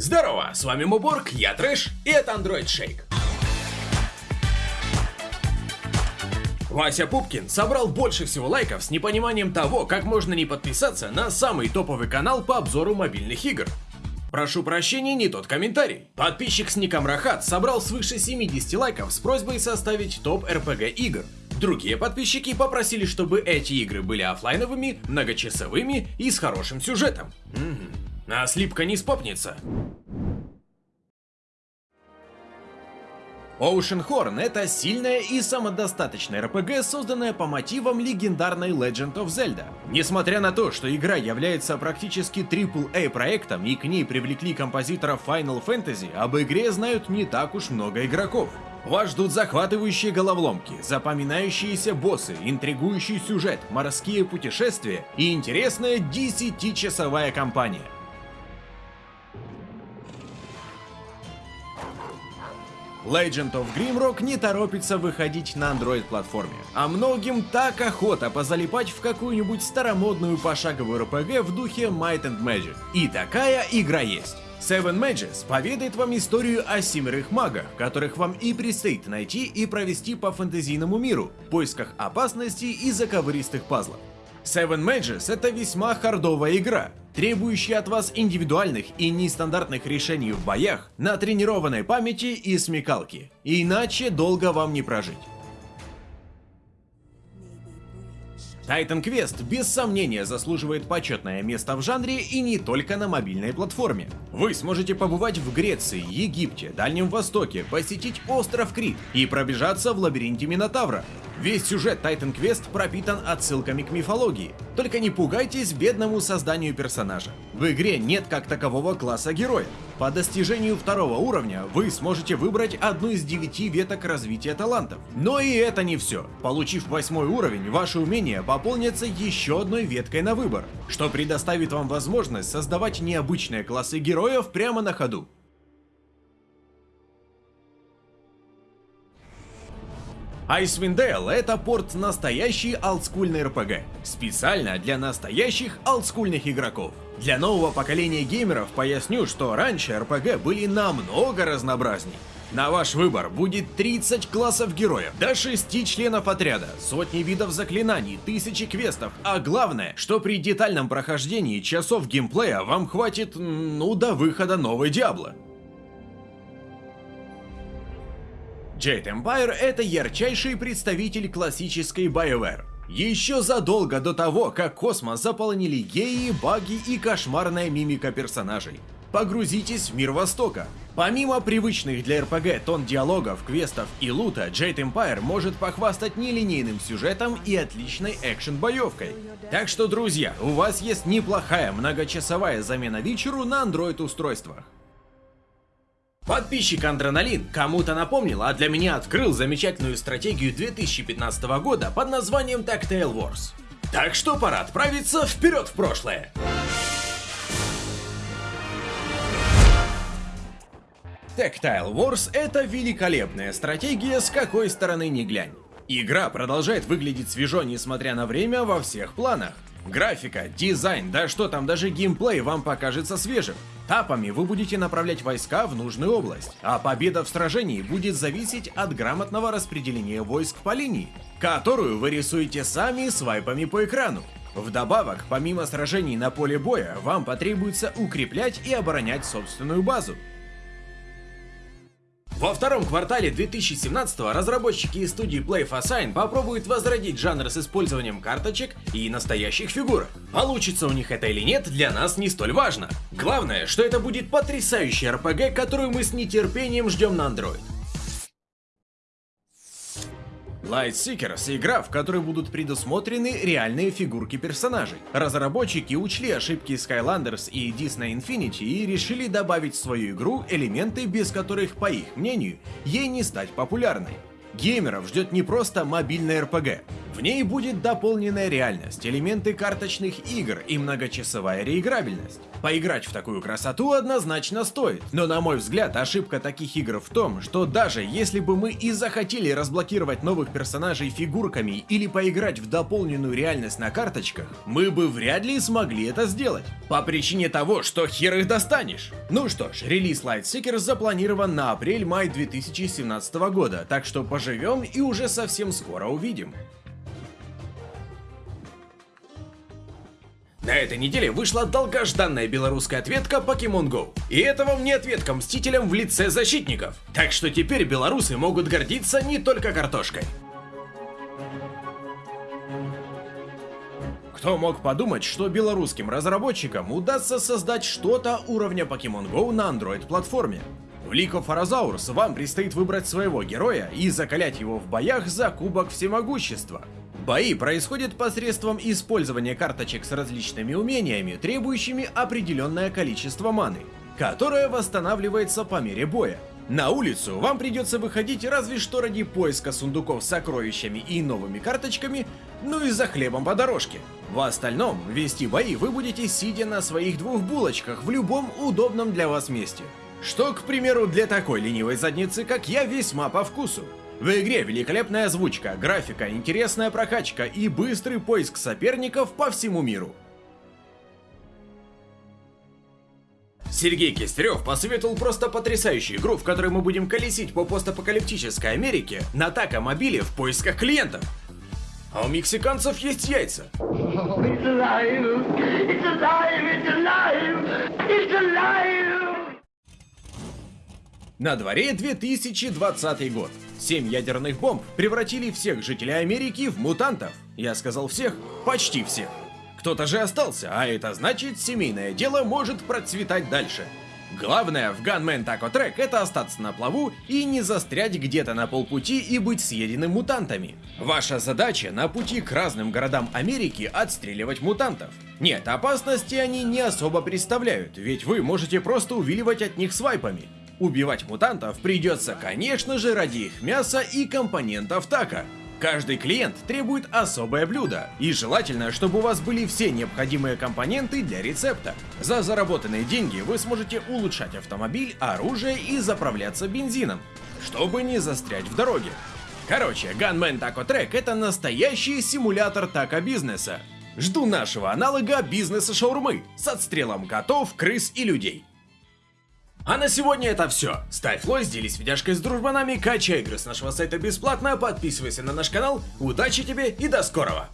Здорово, с вами Муборг, я Трэш, и это Android Shake. Вася Пупкин собрал больше всего лайков с непониманием того, как можно не подписаться на самый топовый канал по обзору мобильных игр. Прошу прощения, не тот комментарий. Подписчик с ником Рахат собрал свыше 70 лайков с просьбой составить топ RPG игр. Другие подписчики попросили, чтобы эти игры были офлайновыми, многочасовыми и с хорошим сюжетом. Угу. А слипка не спопнется. Oceanhorn — это сильная и самодостаточная RPG, созданная по мотивам легендарной Legend of Zelda. Несмотря на то, что игра является практически AAA проектом и к ней привлекли композиторов Final Fantasy, об игре знают не так уж много игроков. Вас ждут захватывающие головоломки, запоминающиеся боссы, интригующий сюжет, морские путешествия и интересная 10-часовая кампания. Legend of Grimrock не торопится выходить на Android-платформе, а многим так охота позалипать в какую-нибудь старомодную пошаговую RPG в духе Might and Magic. И такая игра есть. Seven Mages поведает вам историю о семерых магах, которых вам и предстоит найти и провести по фэнтезийному миру, в поисках опасностей и заковыристых пазлов. Seven Mages — это весьма хардовая игра, требующая от вас индивидуальных и нестандартных решений в боях, на тренированной памяти и смекалке, иначе долго вам не прожить. Titan Quest без сомнения заслуживает почетное место в жанре и не только на мобильной платформе. Вы сможете побывать в Греции, Египте, Дальнем Востоке, посетить остров Крит и пробежаться в лабиринте Минотавра. Весь сюжет Titan Quest пропитан отсылками к мифологии. Только не пугайтесь бедному созданию персонажа. В игре нет как такового класса героя. По достижению второго уровня вы сможете выбрать одну из девяти веток развития талантов. Но и это не все. Получив восьмой уровень, ваши умения пополнятся еще одной веткой на выбор, что предоставит вам возможность создавать необычные классы героев прямо на ходу. Dale — это порт настоящий олдскульный RPG, специально для настоящих олдскульных игроков. Для нового поколения геймеров поясню, что раньше RPG были намного разнообразней. На ваш выбор будет 30 классов героев, до 6 членов отряда, сотни видов заклинаний, тысячи квестов, а главное, что при детальном прохождении часов геймплея вам хватит, ну, до выхода новой Диабло. Jade Empire — это ярчайший представитель классической BioWare. Еще задолго до того, как космос заполонили геи, баги и кошмарная мимика персонажей. Погрузитесь в мир Востока. Помимо привычных для РПГ тон диалогов, квестов и лута, Jade Empire может похвастать нелинейным сюжетом и отличной экшен-боевкой. Так что, друзья, у вас есть неплохая многочасовая замена вечеру на Android-устройствах. Подписчик Андроналин кому-то напомнил, а для меня открыл замечательную стратегию 2015 года под названием Tactile Wars. Так что пора отправиться вперед в прошлое. Tactile Wars — это великолепная стратегия, с какой стороны ни глянь. Игра продолжает выглядеть свежо, несмотря на время, во всех планах. Графика, дизайн, да что там, даже геймплей вам покажется свежим. Тапами вы будете направлять войска в нужную область, а победа в сражении будет зависеть от грамотного распределения войск по линии, которую вы рисуете сами свайпами по экрану. Вдобавок, помимо сражений на поле боя, вам потребуется укреплять и оборонять собственную базу. Во втором квартале 2017 разработчики из студии Play for Sign попробуют возродить жанр с использованием карточек и настоящих фигурок. Получится у них это или нет, для нас не столь важно. Главное, что это будет потрясающий RPG, которую мы с нетерпением ждем на Android. Light Seekers — игра, в которой будут предусмотрены реальные фигурки персонажей. Разработчики учли ошибки Skylanders и Disney Infinity и решили добавить в свою игру элементы, без которых, по их мнению, ей не стать популярной. Геймеров ждет не просто мобильный RPG. В ней будет дополненная реальность, элементы карточных игр и многочасовая реиграбельность. Поиграть в такую красоту однозначно стоит, но на мой взгляд ошибка таких игр в том, что даже если бы мы и захотели разблокировать новых персонажей фигурками или поиграть в дополненную реальность на карточках, мы бы вряд ли смогли это сделать. По причине того, что хер их достанешь. Ну что ж, релиз Lightseeker запланирован на апрель-май 2017 года, так что поживем и уже совсем скоро увидим. На этой неделе вышла долгожданная белорусская ответка Pokemon Go. И это вам не ответка Мстителям в лице защитников. Так что теперь белорусы могут гордиться не только картошкой. Кто мог подумать, что белорусским разработчикам удастся создать что-то уровня Pokemon Go на Android-платформе? В League of Arazaurs вам предстоит выбрать своего героя и закалять его в боях за Кубок Всемогущества. Бои происходят посредством использования карточек с различными умениями, требующими определенное количество маны, которое восстанавливается по мере боя. На улицу вам придется выходить разве что ради поиска сундуков с сокровищами и новыми карточками, ну и за хлебом по дорожке. В остальном, вести бои вы будете сидя на своих двух булочках в любом удобном для вас месте. Что, к примеру, для такой ленивой задницы, как я, весьма по вкусу. В игре великолепная озвучка, графика, интересная прокачка и быстрый поиск соперников по всему миру. Сергей Кистерев посоветовал просто потрясающую игру, в которой мы будем колесить по постапокалиптической Америке на такомобиле в поисках клиентов. А у мексиканцев есть яйца. it's alive. It's alive. It's alive. It's alive. На дворе 2020 год. Семь ядерных бомб превратили всех жителей Америки в мутантов. Я сказал всех, почти всех. Кто-то же остался, а это значит, семейное дело может процветать дальше. Главное в Gunman Taco Track это остаться на плаву и не застрять где-то на полпути и быть съеденным мутантами. Ваша задача на пути к разным городам Америки отстреливать мутантов. Нет, опасности они не особо представляют, ведь вы можете просто увиливать от них свайпами. Убивать мутантов придется, конечно же, ради их мяса и компонентов така. Каждый клиент требует особое блюдо, и желательно, чтобы у вас были все необходимые компоненты для рецепта. За заработанные деньги вы сможете улучшать автомобиль, оружие и заправляться бензином, чтобы не застрять в дороге. Короче, Gunman Taco Track это настоящий симулятор тако-бизнеса. Жду нашего аналога бизнеса шаурмы с отстрелом котов, крыс и людей. А на сегодня это все. Ставь лайк, делись видяшкой с дружбанами, качай игры с нашего сайта бесплатно, подписывайся на наш канал. Удачи тебе и до скорого!